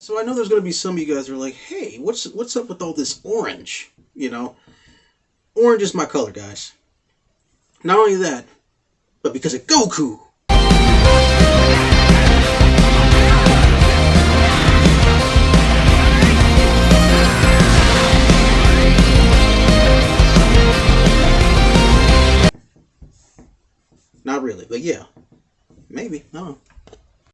So I know there's going to be some of you guys are like, "Hey, what's what's up with all this orange?" You know, orange is my color, guys. Not only that, but because of Goku. Not really, but yeah, maybe. I don't know.